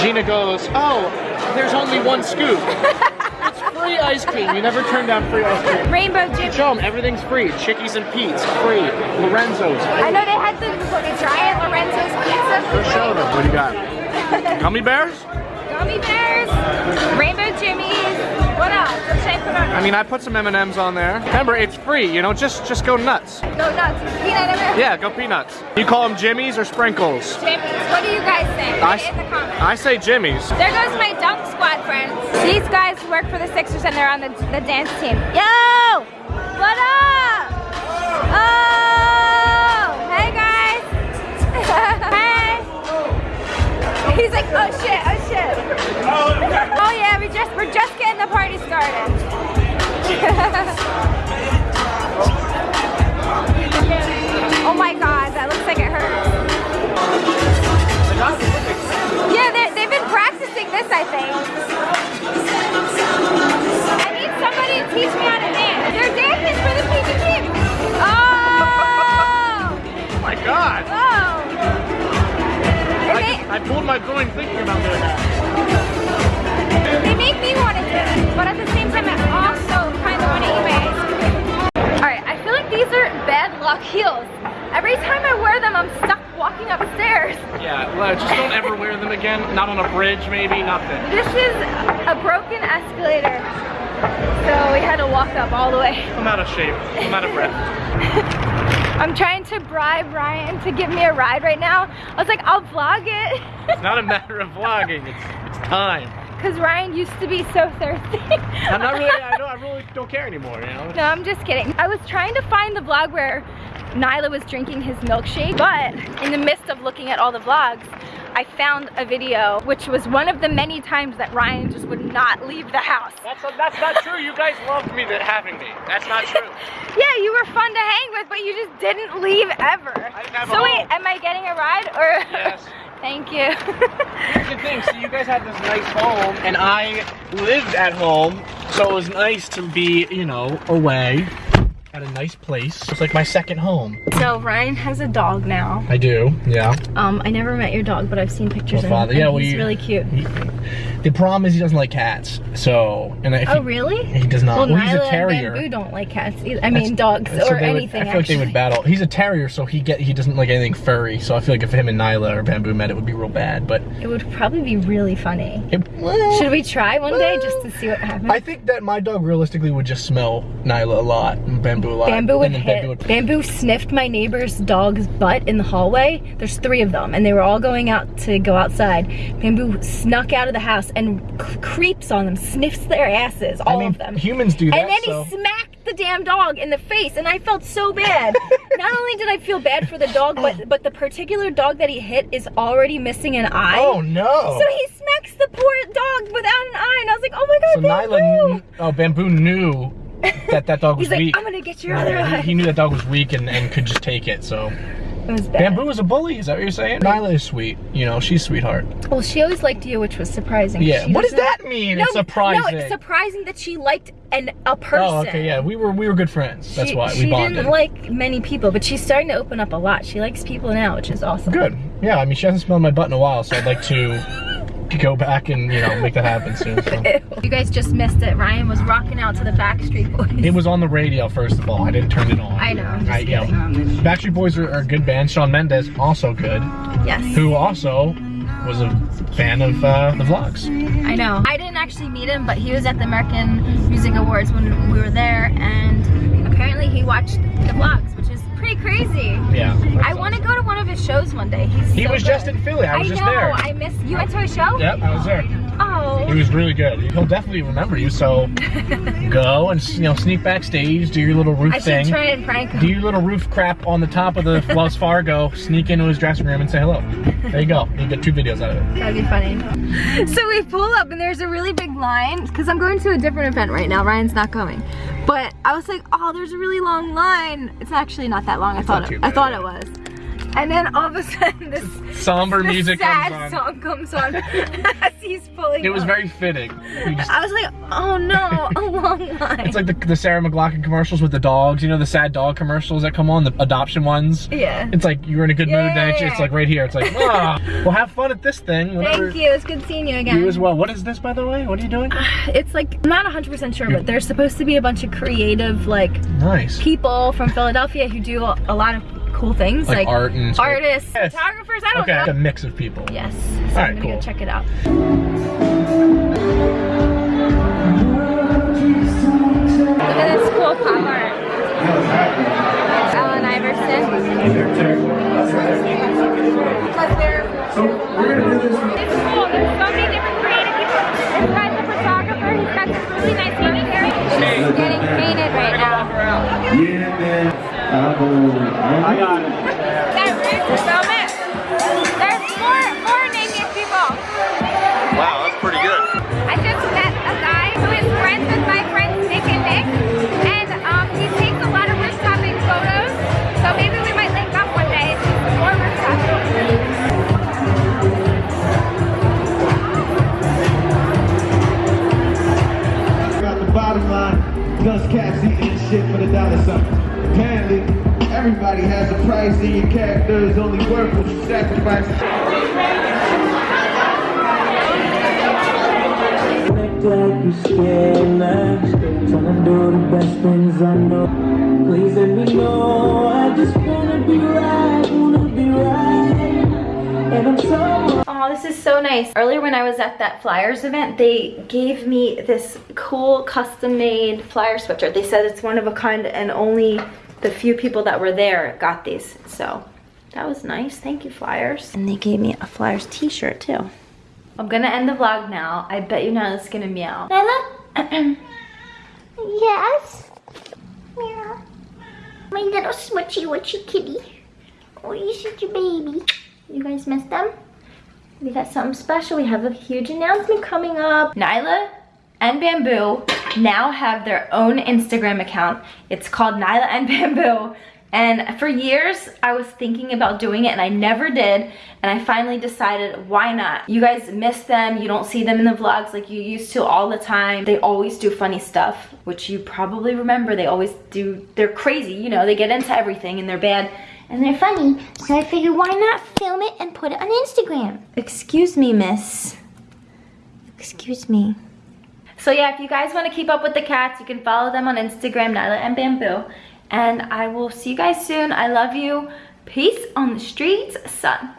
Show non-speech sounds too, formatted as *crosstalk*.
Gina goes, oh, there's only one scoop. *laughs* it's free ice cream. You never turn down free ice cream. Rainbow Jimmy. Show them everything's free. Chickies and Pete's, free. Lorenzo's. I know they had the, the giant Lorenzo's pizza. Show them. What do you got? *laughs* Gummy bears? Gummy bears, I put on? I mean, I put some M&Ms on there. Remember, it's free, you know, just just go nuts. Go nuts. Peanut M&Ms. Yeah, go peanuts. You call them Jimmies or Sprinkles? Jimmy's. What do you guys think? I, it in the comments. I say Jimmies. There goes my dunk squad friends. These guys work for the Sixers and they're on the, the dance team. Yo! What up? Oh! Hey guys! *laughs* hey! He's like, oh shit, oh shit. Oh, I need somebody to teach me how to dance. There's dances for the speech team. Oh! Oh my god! Oh I pulled my groin thinking about doing that. Not on a bridge, maybe, nothing. This is a broken escalator. So we had to walk up all the way. I'm out of shape. I'm out of breath. *laughs* I'm trying to bribe Ryan to give me a ride right now. I was like, I'll vlog it. It's not a matter of vlogging, it's, it's time. Because Ryan used to be so thirsty. *laughs* I'm not really, I, don't, I *laughs* really don't care anymore, you know? No, I'm just kidding. I was trying to find the vlog where Nyla was drinking his milkshake, but in the midst of looking at all the vlogs, I found a video, which was one of the many times that Ryan just would not leave the house. That's, that's not true. You guys loved me that having me. That's not true. *laughs* Yeah, you were fun to hang with, but you just didn't leave ever. didn't a so wait, am I getting a ride or? Yes. *laughs* Thank you. *laughs* Here's the thing, so you guys had this nice home, and I lived at home, so it was nice to be, you know, away at a nice place. It's like my second home. so Ryan has a dog now. I do, yeah. Um, I never met your dog, but I've seen pictures Well, of father, him. yeah, well, he's really cute. He- the problem is he doesn't like cats, so, and if Oh, he, really? he does not. Well, Well, he's Nyla a terrier. and Bamboo don't like cats either. I mean, dogs so or they would- anything. I feel like they would battle. He's a terrier, so he get he doesn't like anything furry. So I feel like if him and Nyla or Bamboo met, it would be real bad. But It would probably be really funny. it, well, Should we try one day just to see what happens? I think that my dog realistically would just smell Nyla a lot and Bamboo a lot. Bamboo would then hit. Bamboo would- Bamboo sniffed my neighbor's dog's butt in the hallway. There's three of them, and they were all going out to go outside. Bamboo snuck out of the house and creeps on them, sniffs their asses, all I mean, of them. humans do that. and then so. he smacked the damn dog in the face, and I felt so bad. *laughs* Not only did I feel bad for the dog, but but the particular dog that he hit is already missing an eye. oh no! So he smacks the poor dog without an eye, and I was like, oh my god, So Bamboo! Nyla, oh Bamboo knew that that dog *laughs* was He's like, weak. I'm gonna get your other eye. he, he knew that dog was weak and, and could just take it. So It was bad. Bamboo is a bully. Is that what you're saying? Nyla is sweet. You know, she's sweetheart. Well, she always liked you, which was surprising. Yeah. She What does doesn't- that mean? No, it's surprising. No, it's surprising that she liked an a person. Oh, okay, yeah. We were we were good friends. That's she, why we she bonded. She didn't like many people, but she's starting to open up a lot. She likes people now, which is awesome. Good. Yeah, I mean, she hasn't smelled my butt in a while, so I'd like to go back and you know make that happen soon. So. *laughs* You guys just missed it. Ryan was rocking out to the Backstreet Boys. It was on the radio first of all. I didn't turn it on. I know, I, you. Backstreet Boys are, are a good band. Shawn Mendes also good, yes. who also was a fan of uh, the vlogs. I know. I didn't actually meet him, but he was at the American Music Awards when we were there, and apparently he watched the vlogs, pretty crazy. Yeah. I want to go to one of his shows one day. He's He so was good. just in Philly. I was just know. there. I miss. You went to a show? Yep, I was there. He was really good. He'll definitely remember you. So *laughs* go and you know sneak backstage, do your little roof I should thing. try and prank him. do your little roof crap on the top of the *laughs* Wells Fargo, sneak into his dressing room and say hello. There you go. You get two videos out of it. That'd be funny. So we pull up and there's a really big line because I'm going to a different event right now. Ryan's not going. But I was like, oh, there's a really long line. It's actually not that long. I thought it, I thought it was. And then all of a sudden this Somber this music sad comes on. song comes on *laughs* as he's pulling It was up. very fitting. Just- I was like, oh no, a *laughs* long line. it's like the, the Sarah McLachlan commercials with the dogs. You know the sad dog commercials that come on, the adoption ones. yeah. It's like you're in a good Yeah, mood, yeah, it's, yeah. it's like right here. It's like, *laughs* ah, well, have fun at this thing. Thank you. It's good seeing you again. You as well. What is this, by the way? What are you doing? It's like I'm not 100% sure, but there's supposed to be a bunch of creative like Nice. people from Philadelphia who do a lot of cool things, Like like, art and artists, Yes. photographers. I don't Okay, know. a mix of people. Yes. So All I'm right, gonna go cool. check it out. Look at this cool pop art. Allen Iverson. So we're gonna do this. It's cool. There's so many different creative people. This guy's a photographer. He's got some really nice painting here. He's getting painted right now. Yeah, man. I got it. Dust cats eating shit for the dollar sign. Apparently, everybody has a price, and your character is only worth what you sacrifice. Act like you're scared now. Tryna do the best things I know. Please let me know. Nice. Earlier when I was at that Flyers event, they gave me this cool custom-made flyer sweatshirt. They said it's one of a kind and only the few people that were there got these. So that was nice. Thank you, Flyers. And they gave me a Flyers t-shirt too. I'm gonna end the vlog now. I bet you Nyla's gonna meow. Nyla? *clears throat* Yes. Meow. My little smutchy witchy kitty. Oh, you're such a baby. You guys missed them? We got something special. We have a huge announcement coming up. Nyla and Bamboo now have their own Instagram account. It's called Nyla and Bamboo. And for years, I was thinking about doing it and I never did. And I finally decided, why not? You guys miss them. You don't see them in the vlogs like you used to all the time. They always do funny stuff, which you probably remember. They always do, they're crazy, you know, they get into everything and they're bad. And they're funny, so I figured why not film it and put it on Instagram? Excuse me, miss. Excuse me. So yeah, if you guys want to keep up with the cats, you can follow them on Instagram, Nyla and Bamboo. And I will see you guys soon. I love you. Peace on the streets, son.